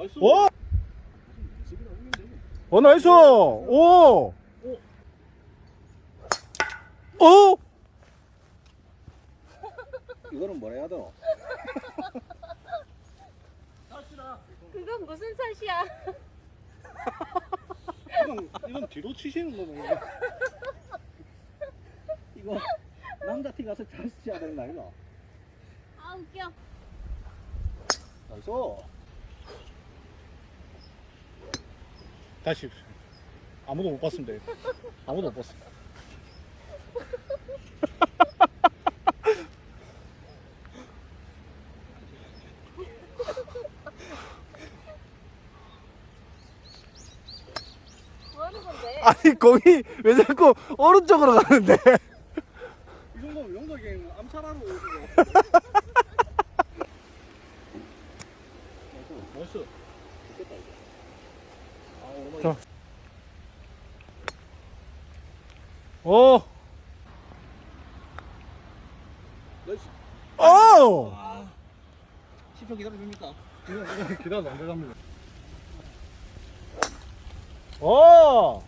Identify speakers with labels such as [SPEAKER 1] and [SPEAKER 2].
[SPEAKER 1] Nice.
[SPEAKER 2] 오!
[SPEAKER 1] 되고.
[SPEAKER 2] 어 nice! 오! 오!
[SPEAKER 1] 이거는 뭐라 해야 되노?
[SPEAKER 3] 그건 무슨 샷이야?
[SPEAKER 1] 이건 이건 뒤로 치시는 거네. 이거 남자 팀 가서 잘 치야 되는 거 아니나?
[SPEAKER 3] 아 웃겨.
[SPEAKER 1] Nice.
[SPEAKER 2] 다시 아무도 못 봤습니다 이거. 아무도 못 봤어
[SPEAKER 3] 뭐?
[SPEAKER 2] 아니 거기 왜 자꾸 오른쪽으로 가는데
[SPEAKER 1] 이 정도면 영덕이 암살하러 거. 나이스.
[SPEAKER 2] 나이스
[SPEAKER 1] 좋겠다 이거.
[SPEAKER 2] 자. 오!
[SPEAKER 1] 나이스.
[SPEAKER 2] 오!
[SPEAKER 1] 아. 10초 기다려줍니까?
[SPEAKER 2] 기다려 안 들어갑니다 오!